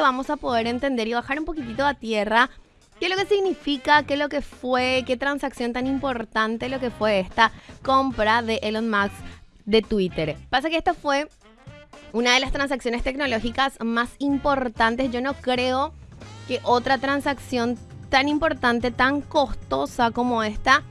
vamos a poder entender y bajar un poquitito a tierra qué es lo que significa, qué es lo que fue, qué transacción tan importante lo que fue esta compra de Elon Musk de Twitter. Pasa que esta fue una de las transacciones tecnológicas más importantes. Yo no creo que otra transacción tan importante, tan costosa como esta,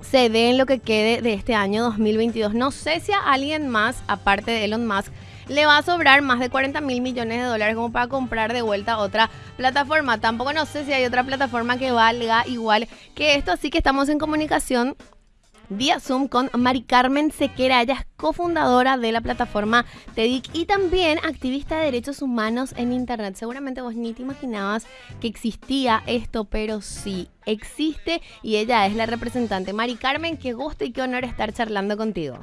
se dé en lo que quede de este año 2022. No sé si a alguien más, aparte de Elon Musk, le va a sobrar más de 40 mil millones de dólares como para comprar de vuelta otra plataforma. Tampoco no sé si hay otra plataforma que valga igual que esto, así que estamos en comunicación vía Zoom con Mari Carmen Sequera. Ella es cofundadora de la plataforma TEDIC y también activista de derechos humanos en Internet. Seguramente vos ni te imaginabas que existía esto, pero sí existe y ella es la representante. Mari Carmen, qué gusto y qué honor estar charlando contigo.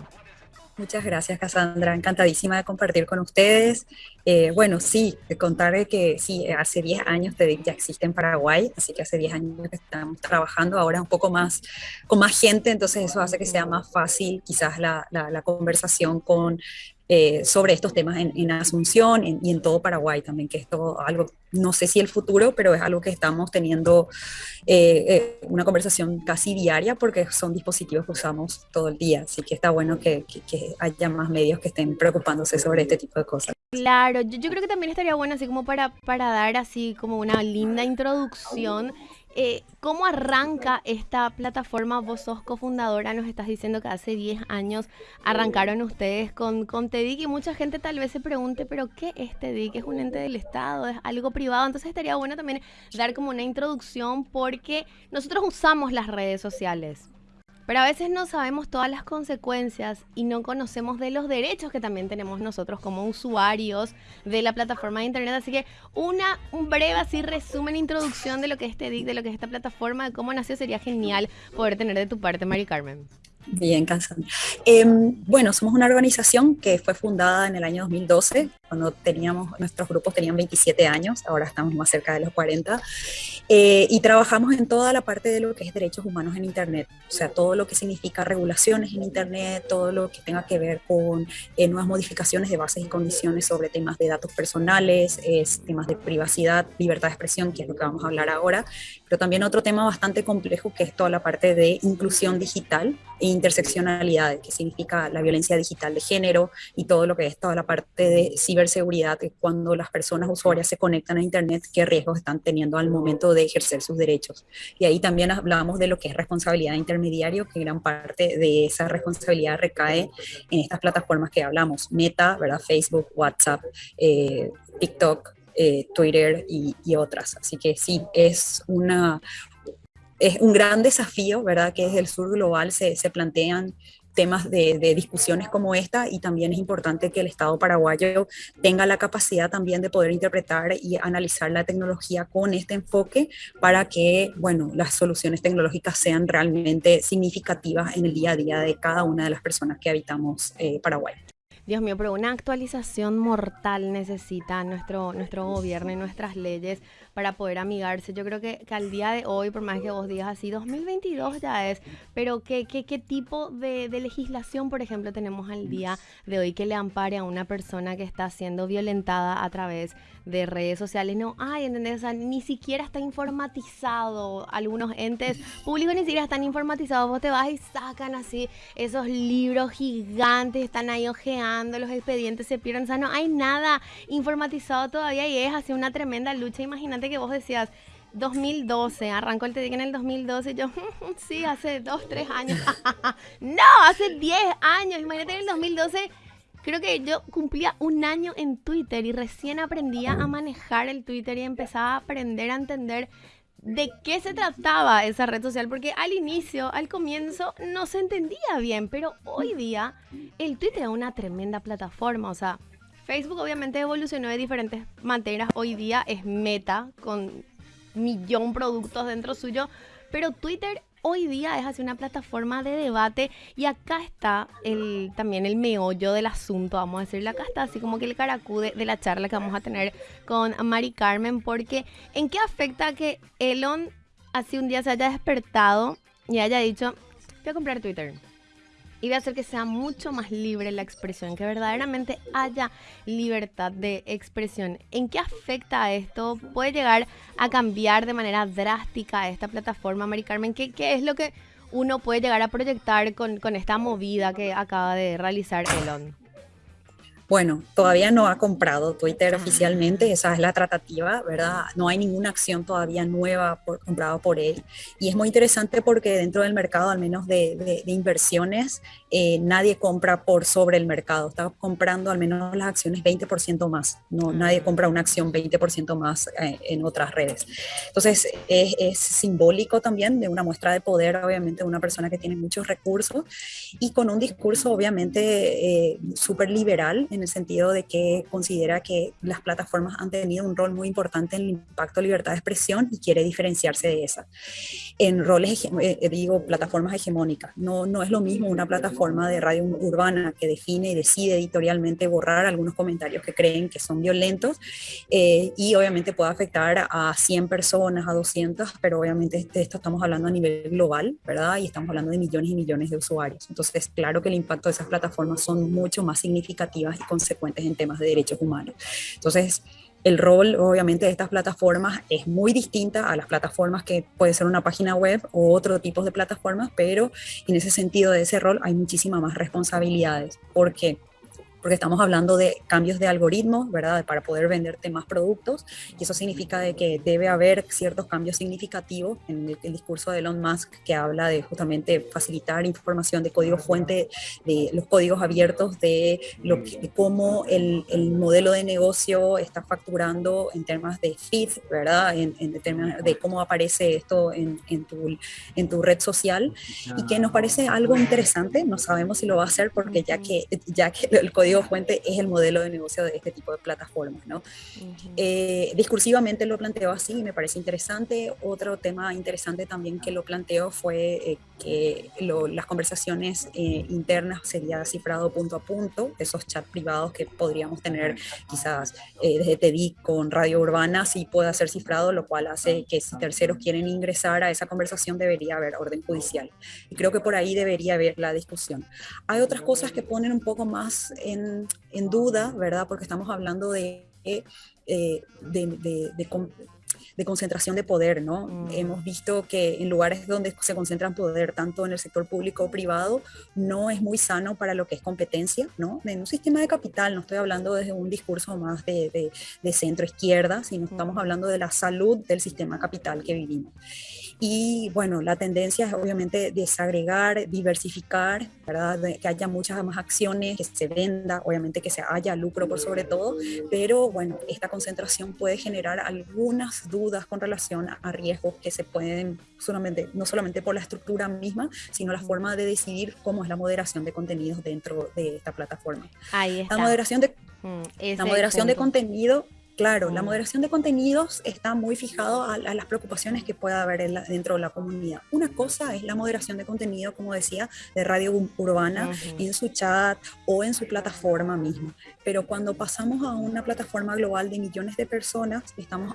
Muchas gracias, Cassandra. Encantadísima de compartir con ustedes. Eh, bueno, sí, contar que sí, hace 10 años TEDIC ya existe en Paraguay, así que hace 10 años que estamos trabajando, ahora un poco más con más gente, entonces eso hace que sea más fácil quizás la conversación con eh, sobre estos temas en, Asunción y en todo Paraguay también, que esto algo, no sé si el futuro, pero es algo que estamos teniendo eh, eh, una conversación casi diaria porque son dispositivos que usamos todo el día, así que está bueno que, haya más medios que estén preocupándose sobre este tipo de cosas. Claro, yo, yo creo que también estaría bueno así como para, para dar así como una linda introducción eh, ¿Cómo arranca esta plataforma? Vos sos cofundadora, nos estás diciendo que hace 10 años arrancaron ustedes con, con TEDIC y mucha gente tal vez se pregunte, pero ¿qué es TEDIC? ¿Es un ente del Estado? ¿Es algo privado? Entonces estaría bueno también dar como una introducción porque nosotros usamos las redes sociales. Pero a veces no sabemos todas las consecuencias y no conocemos de los derechos que también tenemos nosotros como usuarios de la plataforma de internet. Así que una, un breve así resumen, introducción de lo que es TEDIC, de lo que es esta plataforma, de cómo nació, sería genial poder tener de tu parte, Mari Carmen. Bien, Cassandra. Em, bueno, somos una organización que fue fundada en el año 2012, cuando teníamos, nuestros grupos tenían 27 años, ahora estamos más cerca de los 40, eh, y trabajamos en toda la parte de lo que es derechos humanos en Internet, o sea, todo lo que significa regulaciones en Internet, todo lo que tenga que ver con eh, nuevas modificaciones de bases y condiciones sobre temas de datos personales, temas de privacidad, libertad de expresión, que es lo que vamos a hablar ahora, pero también otro tema bastante complejo que es toda la parte de inclusión digital e interseccionalidad, que significa la violencia digital de género y todo lo que es toda la parte de ciberseguridad, cuando las personas usuarias se conectan a Internet, qué riesgos están teniendo al momento de ejercer sus derechos. Y ahí también hablamos de lo que es responsabilidad de intermediario, que gran parte de esa responsabilidad recae en estas plataformas que hablamos, Meta, ¿verdad? Facebook, WhatsApp, eh, TikTok, eh, Twitter y, otras. Así que sí, es, una, es un gran desafío, ¿verdad? Que desde el sur global se, se plantean temas de, discusiones como esta y también es importante que el Estado paraguayo tenga la capacidad también de poder interpretar y analizar la tecnología con este enfoque para que, bueno, las soluciones tecnológicas sean realmente significativas en el día a día de cada una de las personas que habitamos eh, Paraguay. Dios mío, pero una actualización mortal necesita nuestro, nuestro gobierno y nuestras leyes para poder amigarse. Yo creo que, al día de hoy, por más que vos digas así, 2022 ya es, pero ¿qué, qué, qué tipo de, de, legislación, por ejemplo, tenemos al día de hoy que le ampare a una persona que está siendo violentada a través de redes sociales? No hay, ¿entendés? O ni siquiera está informatizado. Algunos entes públicos ni siquiera están informatizados. Vos te vas y sacan así esos libros gigantes, están ahí ojeando, los expedientes se pierden. O sea, no hay nada informatizado todavía y es así una tremenda lucha. Imagínate que vos decías, 2012, arrancó el TEDIC en el 2012, yo, sí, hace 2, 3 años. no, hace 10 años, imagínate en el 2012 creo que yo cumplía un año en Twitter y recién aprendía a manejar el Twitter y empezaba a aprender a entender de qué se trataba esa red social, porque al inicio, al comienzo, no se entendía bien, pero hoy día el Twitter es una tremenda plataforma, o sea, Facebook obviamente evolucionó de diferentes maneras, hoy día es meta con millón productos dentro suyo, pero Twitter hoy día es así una plataforma de debate y acá está el, también el meollo del asunto, vamos a decirle, acá está así como que el caracude de la charla que vamos a tener con Mari Carmen, porque ¿en qué afecta que Elon así un día se haya despertado y haya dicho, voy a comprar Twitter? Y voy a hacer que sea mucho más libre la expresión, que verdaderamente haya libertad de expresión. ¿En qué afecta esto? ¿Puede llegar a cambiar de manera drástica esta plataforma, Mari Carmen? ¿Qué, es lo que uno puede llegar a proyectar con esta movida que acaba de realizar Elon? Bueno, todavía no ha comprado Twitter oficialmente, esa es la tratativa, ¿verdad? No hay ninguna acción todavía nueva por, comprada por él. Y es muy interesante porque dentro del mercado, al menos de, inversiones, eh, nadie compra por sobre el mercado. Está comprando al menos las acciones 20% más. No, nadie compra una acción 20% más eh, en otras redes. Entonces, es, simbólico también de una muestra de poder, obviamente, de una persona que tiene muchos recursos y con un discurso, obviamente, eh, súper liberal en el sentido de que considera que las plataformas han tenido un rol muy importante en el impacto de libertad de expresión y quiere diferenciarse de esa. En roles, eh, digo, plataformas hegemónicas. No, no es lo mismo una plataforma de radio urbana que define y decide editorialmente borrar algunos comentarios que creen que son violentos eh, y obviamente puede afectar a 100 personas, a 200, pero obviamente de esto estamos hablando a nivel global, ¿verdad? Y estamos hablando de millones y millones de usuarios. Entonces, claro que el impacto de esas plataformas son mucho más significativas y consecuentes en temas de derechos humanos. Entonces, el rol, obviamente, de estas plataformas es muy distinta a las plataformas que puede ser una página web o otro tipo de plataformas, pero en ese sentido de ese rol hay muchísimas más responsabilidades. ¿Por qué? Porque estamos hablando de cambios de algoritmos, ¿verdad? Para poder venderte más productos y eso significa de que debe haber ciertos cambios significativos en el, discurso de Elon Musk que habla de justamente facilitar información de código fuente, de los códigos abiertos, de, lo que, cómo el, el, modelo de negocio está facturando en temas de feed, ¿verdad? En, en términos de cómo aparece esto en, en, tu, en tu red social y que nos parece algo interesante, no sabemos si lo va a hacer porque ya que, ya que el código fuente es el modelo de negocio de este tipo de plataformas. ¿no? Eh, discursivamente lo planteo así y me parece interesante. Otro tema interesante también que lo planteo fue eh, que las conversaciones eh, internas sería cifrado punto a punto, esos chats privados que podríamos tener quizás desde TEDIC con Radio Urbana, sí puede ser cifrado, lo cual hace que si terceros quieren ingresar a esa conversación debería haber orden judicial. Y creo que por ahí debería haber la discusión. Hay otras cosas que ponen un poco más en en, duda, ¿verdad? Porque estamos hablando de, eh, de, de, concentración de poder, ¿no? Mm. Hemos visto que en lugares donde se concentran poder, tanto en el sector público o privado, no es muy sano para lo que es competencia, ¿no? En un sistema de capital, no estoy hablando desde un discurso más de, centro izquierda, sino estamos mm. hablando de la salud del sistema capital que vivimos. Y bueno, la tendencia es obviamente desagregar, diversificar, ¿verdad? que haya muchas más acciones, que se venda, obviamente que se haya lucro por sobre todo, pero bueno, esta concentración puede generar algunas dudas con relación a riesgos que se pueden, solamente, no solamente por la estructura misma, sino la forma de decidir cómo es la moderación de contenidos dentro de esta plataforma. Ahí está. La moderación de, mm, la moderación de contenido Claro, la moderación de contenidos está muy fijado a, las preocupaciones que pueda haber dentro de la comunidad. Una cosa es la moderación de contenido, como decía, de radio urbana en su chat o en su plataforma misma. Pero cuando pasamos a una plataforma global de millones de personas, estamos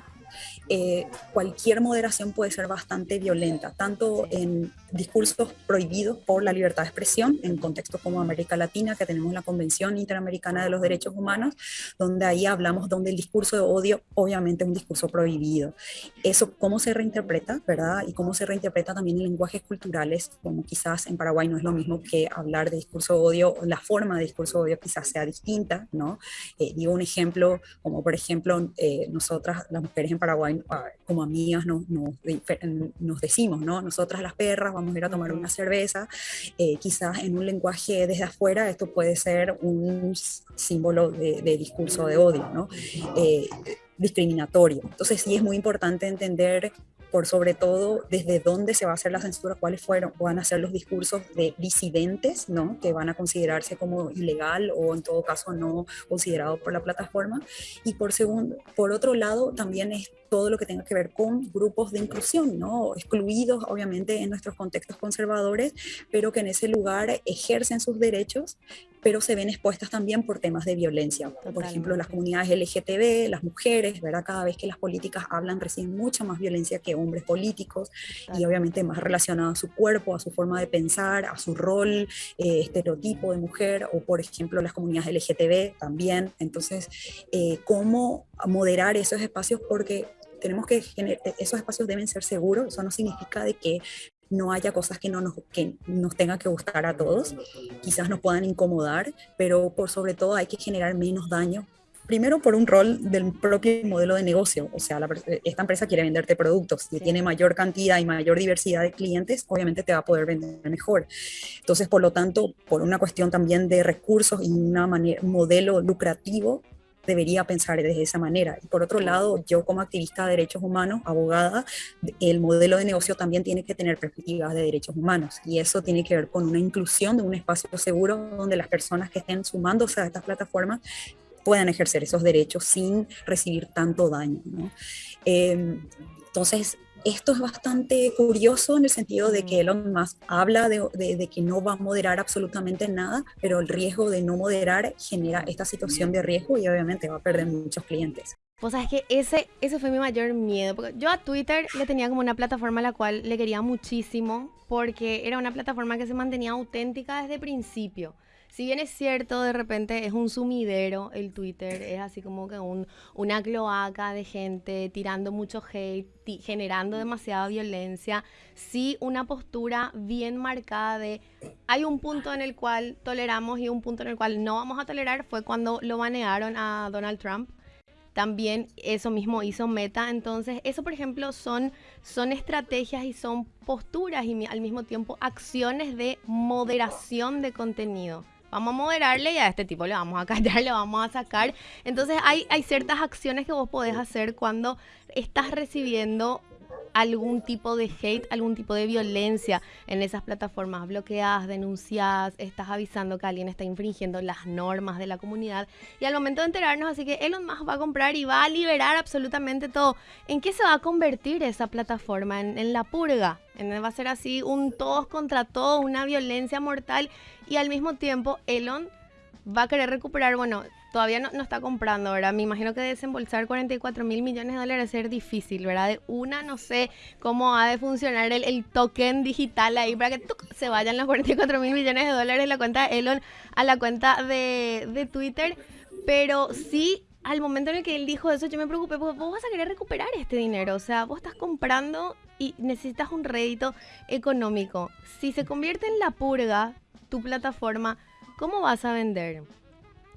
eh, cualquier moderación puede ser bastante violenta, tanto en discursos prohibidos por la libertad de expresión, en contextos como América Latina, que tenemos la Convención Interamericana de los Derechos Humanos, donde ahí hablamos donde el discurso de odio obviamente es un discurso prohibido. Eso, ¿cómo se reinterpreta, verdad? Y cómo se reinterpreta también en lenguajes culturales, como quizás en Paraguay no es lo mismo que hablar de discurso de odio, la forma de discurso de odio quizás sea distinta, ¿no? Eh, digo un ejemplo, como por ejemplo, eh, nosotras, las mujeres en Paraguay, ah, como amigas, nos, nos, decimos, ¿no? Nosotras las perras vamos a ir a tomar una cerveza. Eh, quizás en un lenguaje desde afuera esto puede ser un símbolo de, discurso de odio, ¿no? Eh, discriminatorio. Entonces sí es muy importante entender por sobre todo desde dónde se va a hacer la censura, cuáles fueron, van a ser los discursos de disidentes, ¿no? que van a considerarse como ilegal o en todo caso no considerado por la plataforma. Y por, segundo, por otro lado, también es todo lo que tenga que ver con grupos de inclusión, ¿no? excluidos obviamente en nuestros contextos conservadores, pero que en ese lugar ejercen sus derechos pero se ven expuestas también por temas de violencia. Por ejemplo, las comunidades LGTB, las mujeres, ¿verdad? Cada vez que las políticas hablan reciben mucha más violencia que hombres políticos y obviamente más relacionado a su cuerpo, a su forma de pensar, a su rol, eh, estereotipo de mujer, o por ejemplo las comunidades LGTB también. Entonces, eh, ¿cómo moderar esos espacios? Porque tenemos que esos espacios deben ser seguros, eso no significa de que no haya cosas que no nos, que nos tengan que gustar a todos, quizás nos puedan incomodar, pero por sobre todo hay que generar menos daño. Primero por un rol del propio modelo de negocio, o sea, esta empresa quiere venderte productos, si tiene mayor cantidad y mayor diversidad de clientes, obviamente te va a poder vender mejor. Entonces, por lo tanto, por una cuestión también de recursos y un modelo lucrativo, debería pensar de esa manera. Y por otro lado, yo como activista de derechos humanos, abogada, el modelo de negocio también tiene que tener perspectivas de derechos humanos y eso tiene que ver con una inclusión de un espacio seguro donde las personas que estén sumándose a estas plataformas puedan ejercer esos derechos sin recibir tanto daño. Eh, entonces, esto es bastante curioso en el sentido de que Elon Musk habla de, que no va a moderar absolutamente nada, pero el riesgo de no moderar genera esta situación de riesgo y obviamente va a perder muchos clientes. Pues sabes que ese, ese fue mi mayor miedo. Porque yo a Twitter le tenía como una plataforma a la cual le quería muchísimo, porque era una plataforma que se mantenía auténtica desde el principio si bien es cierto, de repente es un sumidero el Twitter, es así como que un, una cloaca de gente tirando mucho hate, generando demasiada violencia, sí una postura bien marcada de hay un punto en el cual toleramos y un punto en el cual no vamos a tolerar fue cuando lo banearon a Donald Trump también eso mismo hizo Meta. Entonces, eso por ejemplo son, son estrategias y son posturas y al mismo tiempo acciones de moderación de contenido vamos a moderarle y a este tipo le vamos a callar, le vamos a sacar. Entonces hay, hay ciertas acciones que vos podés hacer cuando estás recibiendo algún tipo de hate, algún tipo de violencia en esas plataformas. Bloqueadas, denunciadas, estás avisando que alguien está infringiendo las normas de la comunidad. Y al momento de enterarnos, así que Elon Musk va a comprar y va a liberar absolutamente todo. ¿En qué se va a convertir esa plataforma? En, la purga. En, va a ser así un todos contra todos, una violencia mortal. Y al mismo tiempo, Elon va a querer recuperar, bueno, todavía no, está comprando, ¿verdad? Me imagino que desembolsar 44 mil millones de dólares es ser difícil, ¿verdad? De una, no sé cómo ha de funcionar el, token digital ahí para que se vayan los 44 mil millones de dólares de la cuenta de Elon a la cuenta de, de Twitter. Pero sí al momento en el que él dijo eso, yo me preocupé, porque vos vas a querer recuperar este dinero. O sea, vos estás comprando y necesitas un rédito económico. Si se convierte en la purga, tu plataforma, ¿cómo vas a vender?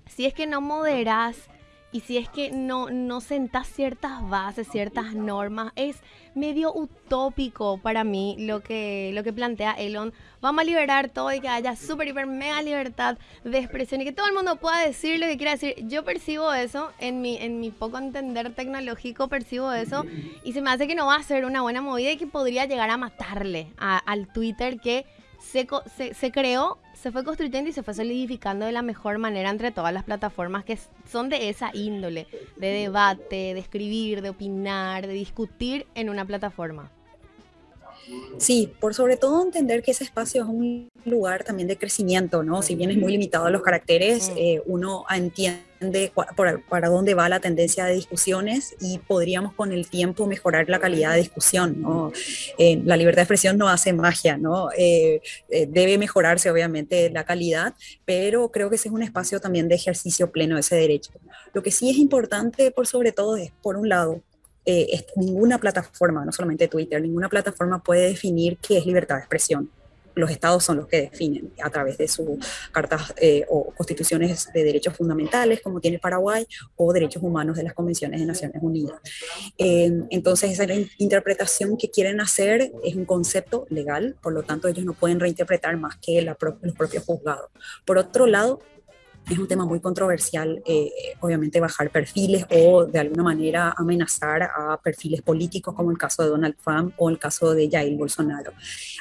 Si es que no moderas y si es que no, no sentás ciertas bases, ciertas normas, es medio utópico para mí lo que, lo que plantea Elon. Vamos a liberar todo y que haya súper, hiper, mega libertad de expresión y que todo el mundo pueda decir lo que quiera decir. Yo percibo eso, en mi, en mi poco entender tecnológico percibo eso y se me hace que no va a ser una buena movida y que podría llegar a matarle al Twitter que se, se, se creó se fue construyendo y se fue solidificando de la mejor manera entre todas las plataformas que son de esa índole, de debate, de escribir, de opinar, de discutir en una plataforma. Sí, por sobre todo entender que ese espacio es un lugar también de crecimiento, ¿no? Si bien es muy limitado a los caracteres, eh, uno entiende para dónde va la tendencia de discusiones y podríamos con el tiempo mejorar la calidad de discusión, ¿no? Eh, la libertad de expresión no hace magia, ¿no? Eh, debe mejorarse obviamente la calidad, pero creo que ese es un espacio también de ejercicio pleno de ese derecho. Lo que sí es importante por sobre todo es, por un lado, eh, ninguna plataforma, no solamente Twitter, ninguna plataforma puede definir qué es libertad de expresión. Los estados son los que definen a través de sus cartas eh, o constituciones de derechos fundamentales, como tiene Paraguay, o derechos humanos de las convenciones de Naciones Unidas. Eh, entonces, esa interpretación que quieren hacer es un concepto legal, por lo tanto, ellos no pueden reinterpretar más que los propios juzgados. Por otro lado, es un tema muy controversial, eh, obviamente bajar perfiles o de alguna manera amenazar a perfiles políticos como el caso de Donald Trump o el caso de Jair Bolsonaro.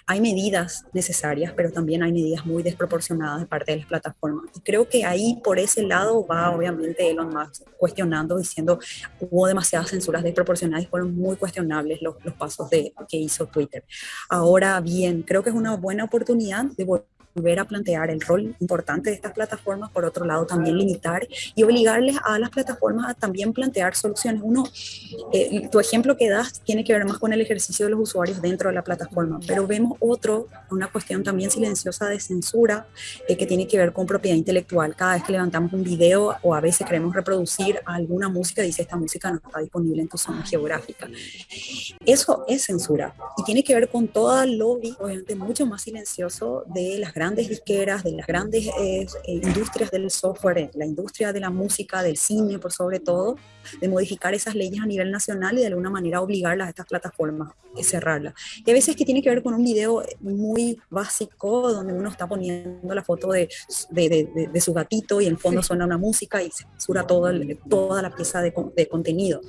Hay medidas necesarias, pero también hay medidas muy desproporcionadas de parte de las plataformas. Y creo que ahí por ese lado va obviamente Elon Musk cuestionando, diciendo hubo demasiadas censuras desproporcionadas y fueron muy cuestionables los, los pasos de, que hizo Twitter. Ahora bien, creo que es una buena oportunidad de volver volver a plantear el rol importante de estas plataformas, por otro lado también limitar y obligarles a las plataformas a también plantear soluciones. Uno, eh, tu ejemplo que das tiene que ver más con el ejercicio de los usuarios dentro de la plataforma, pero vemos otro, una cuestión también silenciosa de censura eh, que tiene que ver con propiedad intelectual. Cada vez que levantamos un video o a veces queremos reproducir alguna música, dice esta música no está disponible en tu zona geográfica. Eso es censura y tiene que ver con todo el lobby, obviamente mucho más silencioso de las grandes grandes disqueras, de las grandes eh, eh, industrias del software, la industria de la música, del cine por sobre todo, de modificar esas leyes a nivel nacional y de alguna manera obligarlas a estas plataformas a cerrarlas. Y a veces que tiene que ver con un video muy básico donde uno está poniendo la foto de, de, de, su gatito y en fondo suena una música y censura todo toda la pieza de, contenido.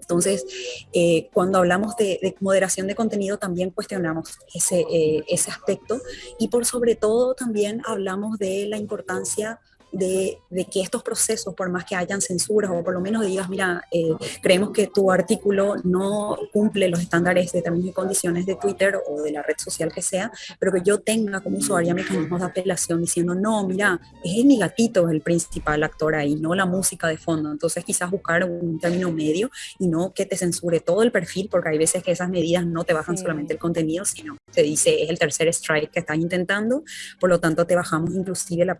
Entonces, eh, cuando hablamos de, moderación de contenido también cuestionamos ese, ese aspecto y por sobre todo también hablamos de la importancia de, que estos procesos, por más que hayan censuras o por lo menos digas, mira, eh, creemos que tu artículo no cumple los estándares de términos y condiciones de Twitter o de la red social que sea, pero que yo tenga como usuaria mecanismos de apelación diciendo, no, mira, es mi gatito el principal actor ahí, no la música de fondo. Entonces quizás buscar un término medio y no que te censure todo el perfil, porque hay veces que esas medidas no te bajan solamente el contenido, sino te dice, es el tercer strike que estás intentando, por lo tanto te bajamos inclusive la,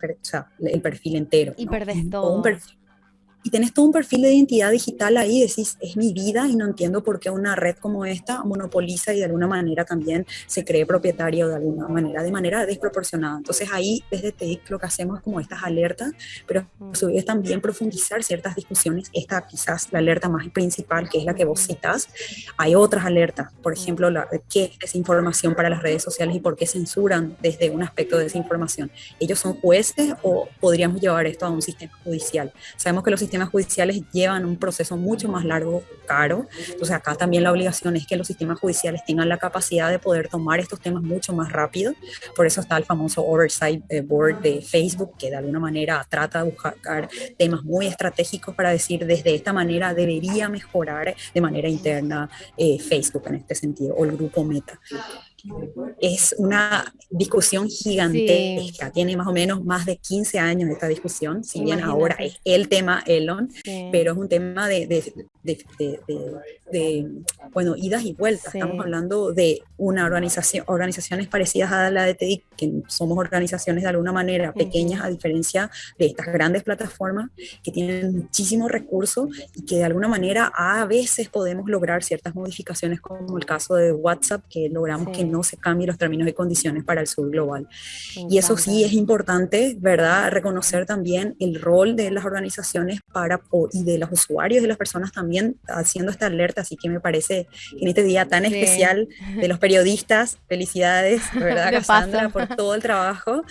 el perfil entero. Y perdes todo y tenés todo un perfil de identidad digital ahí, decís, es mi vida y no entiendo por qué una red como esta monopoliza y de alguna manera también se cree propietario de alguna manera, de manera desproporcionada. Entonces ahí desde TEIC lo que hacemos es como estas alertas, pero a su vez también profundizar ciertas discusiones. Esta quizás la alerta más principal, que es la que vos citas. Hay otras alertas, por ejemplo, la, qué es desinformación para las redes sociales y por qué censuran desde un aspecto de desinformación. ¿Ellos son jueces o podríamos llevar esto a un sistema judicial? Sabemos que los sistemas judiciales llevan un proceso mucho más largo, caro. Entonces acá también la obligación es que los sistemas judiciales tengan la capacidad de poder tomar estos temas mucho más rápido. Por eso está el famoso Oversight eh, Board de Facebook, que de alguna manera trata de buscar temas muy estratégicos para decir desde esta manera debería mejorar de manera interna eh, Facebook en este sentido, o el grupo Meta es una discusión gigantesca, tiene más o menos más de 15 años esta discusión, si bien ahora es el tema Elon, pero es un tema de, de, bueno, idas y vueltas. Estamos hablando de una organización, organizaciones parecidas a la de TEDIC, que somos organizaciones de alguna manera pequeñas a diferencia de estas grandes plataformas que tienen muchísimos recursos y que de alguna manera a veces podemos lograr ciertas modificaciones como el caso de WhatsApp, que logramos que no se cambien los términos y condiciones para el sur global. Y eso sí es importante, ¿verdad? Reconocer también el rol de las organizaciones para, y de los usuarios, de las personas también haciendo esta alerta. Así que me parece en este día tan especial de los periodistas, felicidades, ¿verdad, Cassandra, por todo el trabajo.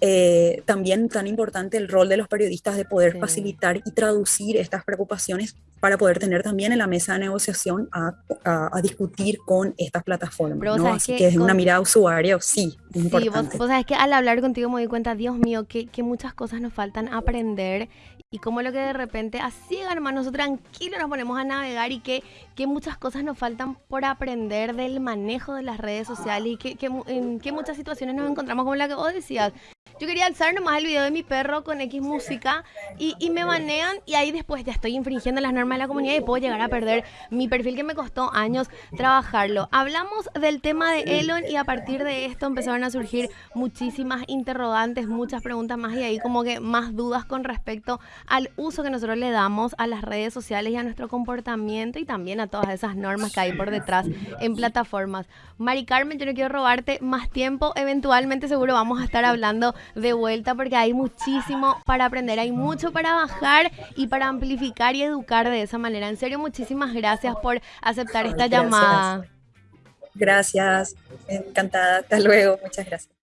Eh, también tan importante el rol de los periodistas de poder facilitar y traducir estas preocupaciones para poder tener también en la mesa de negociación a, a, discutir con estas plataformas. ¿no? Así que, desde una mirada usuario, sí, es importante. Sí, vos, sabés que al hablar contigo me di cuenta, Dios mío, que, que muchas cosas nos faltan aprender y como lo que de repente así, hermano, nosotros tranquilos nos ponemos a navegar y que, que muchas cosas nos faltan por aprender del manejo de las redes sociales y que, que en qué muchas situaciones nos encontramos como la que vos decías. Yo quería alzar nomás el video de mi perro con X música y, y, me banean y ahí después ya estoy infringiendo las normas de la comunidad y puedo llegar a perder mi perfil que me costó años trabajarlo. Hablamos del tema de Elon y a partir de esto empezaron a surgir muchísimas interrogantes, muchas preguntas más y ahí como que más dudas con respecto al uso que nosotros le damos a las redes sociales y a nuestro comportamiento y también a todas esas normas que hay por detrás en plataformas. Mari Carmen, yo no quiero robarte más tiempo, eventualmente seguro vamos a estar hablando de vuelta porque hay muchísimo para aprender, hay mucho para bajar y para amplificar y educar de esa manera. En serio, muchísimas gracias por aceptar esta llamada. Gracias, encantada. Hasta luego, muchas gracias.